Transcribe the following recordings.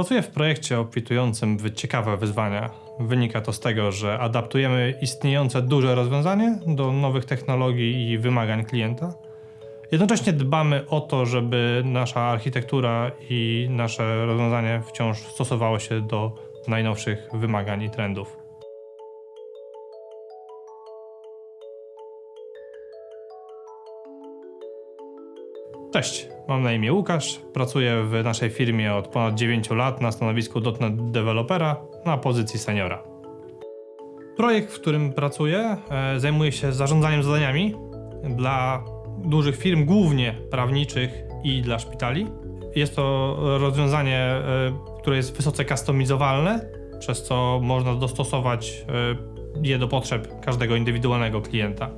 Pracuję w projekcie opisującym wy- ciekawe wyzwania. Wynika to z tego, że adaptujemy istniejące duże rozwiązanie do nowych technologii i wymagań klienta. Jednocześnie dbamy o to, żeby nasza architektura i nasze rozwiązanie wciąż stosowało się do najnowszych wymagań i trendów. Cześć, mam na imię Łukasz. Pracuję w naszej firmie od ponad 9 lat na stanowisku .NET Developera na pozycji seniora. Projekt, w którym pracuję, e, zajmuje się zarządzaniem zadaniami dla dużych firm, głównie prawniczych i dla szpitali. Jest to rozwiązanie, e, które jest wysoce customizowalne, przez co można dostosować e, je do potrzeb każdego indywidualnego klienta.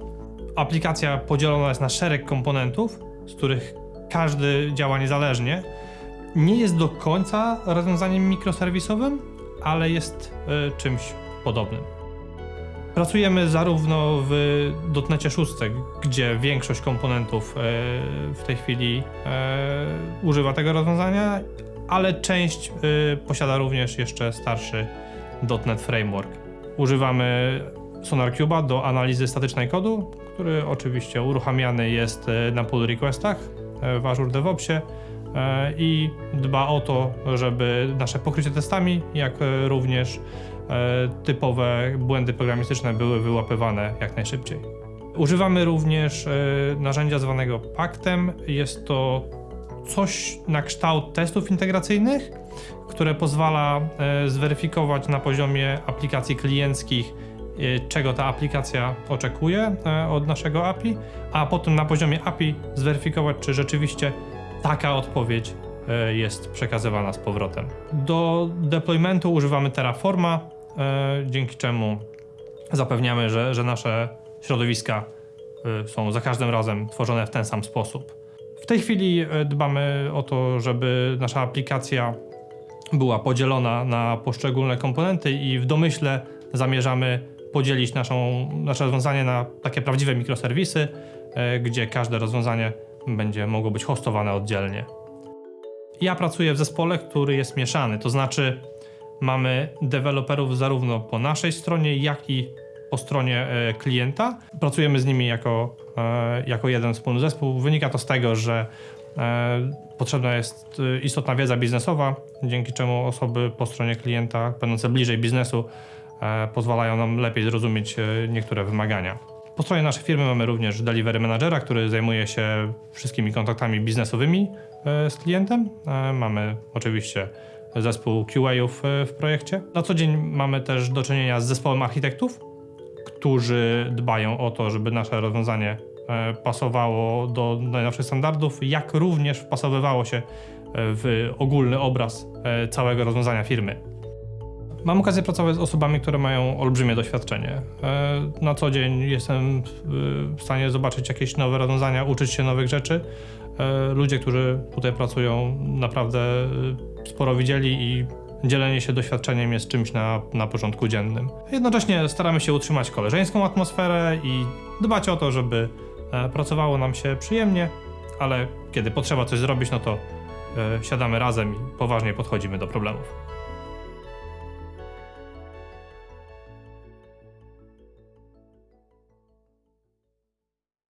Aplikacja podzielona jest na szereg komponentów, z których każdy działa niezależnie. Nie jest do końca rozwiązaniem mikroserwisowym, ale jest e, czymś podobnym. Pracujemy zarówno w dotnecie 6, gdzie większość komponentów e, w tej chwili e, używa tego rozwiązania, ale część posiada również jeszcze starszy .NET Framework. Używamy SonarCube'a do analizy statycznej kodu, który oczywiście uruchamiany jest e, na pull requestach e, w Azure DevOpsie e, i dba o to, żeby nasze pokrycie testami, jak również typowe błędy programistyczne były wyłapywane jak najszybciej. Używamy również narzędzia zwanego Paktem. Jest to coś na kształt testów integracyjnych, które pozwala zweryfikować na poziomie aplikacji klienckich, czego ta aplikacja oczekuje e, od naszego API, a potem na poziomie API zweryfikować, czy rzeczywiście taka odpowiedź e, jest przekazywana z powrotem. Do deploymentu używamy Terraforma, e, dzięki czemu zapewniamy, że, że nasze środowiska są za każdym razem tworzone w ten sam sposób. W tej chwili dbamy o to, żeby nasza aplikacja była podzielona na poszczególne komponenty i w domyśle zamierzamy podzielić naszą, nasze rozwiązanie na takie prawdziwe mikroserwisy, e, gdzie każde rozwiązanie będzie mogło być hostowane oddzielnie. Ja pracuję w zespole, który jest mieszany, to znaczy mamy deweloperów zarówno po naszej stronie, jak i po stronie e, klienta. Pracujemy z nimi jako, e, jako jeden wspólny zespół. Wynika to z tego, że potrzebna jest istotna wiedza biznesowa, dzięki czemu osoby po stronie klienta, będące bliżej biznesu, pozwalają nam lepiej zrozumieć e, niektóre wymagania. Po stronie naszej firmy mamy również delivery managera, który zajmuje się wszystkimi kontaktami biznesowymi e, z klientem. E, Mamy oczywiście zespół QA-ów e, w projekcie. Na co dzień mamy też do czynienia z zespołem architektów, którzy dbają o to, żeby nasze rozwiązanie e, pasowało do najnowszych standardów, jak również wpasowywało się e, w ogólny obraz e, całego rozwiązania firmy. Mam okazję pracować z osobami, które mają olbrzymie doświadczenie. E, Na co dzień jestem e, w stanie zobaczyć jakieś nowe rozwiązania, uczyć się nowych rzeczy. E, Ludzie, którzy tutaj pracują, naprawdę sporo widzieli i dzielenie się doświadczeniem jest czymś na, na porządku dziennym. Jednocześnie staramy się utrzymać koleżeńską atmosferę i dbać o to, żeby pracowało nam się przyjemnie, ale kiedy potrzeba coś zrobić, no to siadamy razem i poważnie podchodzimy do problemów.